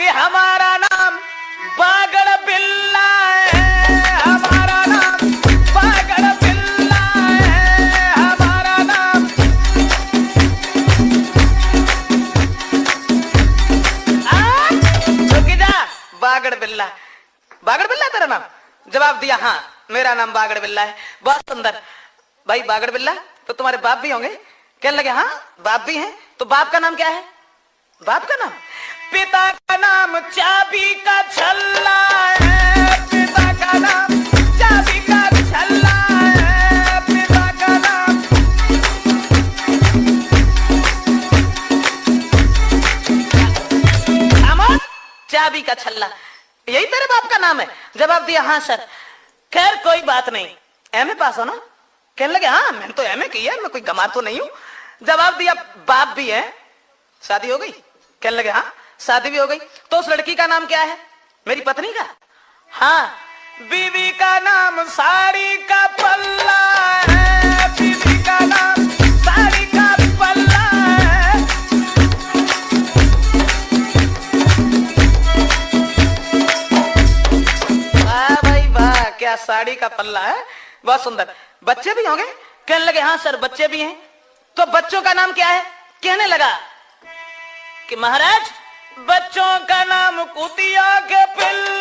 कि हमारा नाम बागड़ बिल्ला है। हमारा नाम बागड़ बिल्ला है। हमारा नाम आ, जा। बागड़ बिल्ला। बागड़ बिल्ला तेरा नाम? जवाब दिया हाँ मेरा नाम बागड़ बिल्ला है। बहुत सुंदर। भाई बागड़ बिल्ला तो तुम्हारे बाप भी होंगे। कहने लगे हाँ बाप भी हैं तो बाप का नाम क्या है? बाप का नाम? पिता का नाम चाबी का छल्ला है। पिता का नाम चाबी का छल्ला है। पिता का नाम खामोश चाबी का छल्ला। यही तेरे बाप का नाम है। जवाब दिया हाँ सर। खैर, कोई बात नहीं। एमए पास हो ना? कहने लगे हाँ मैंने तो एमए की है, मैं कोई गमार तो नहीं हूँ। जवाब दिया, बाप भी है। शादी हो गई? कहने लगे हाँ। शादी भी हो गई। तो उस लड़की का नाम क्या है? मेरी पत्नी का? हाँ। बीवी का नाम साड़ी का पल्ला है। बीवी का नाम साड़ी का पल्ला है। वाह भाई वाह, क्या साड़ी का पल्ला है? बहुत सुंदर। बच्चे भी होंगे? कहने लगे हाँ सर, बच्चे भी हैं। तो बच्चों का नाम क्या है? कहने लगा कि महाराज बच्चों का नाम कुतिया के पिल्ला।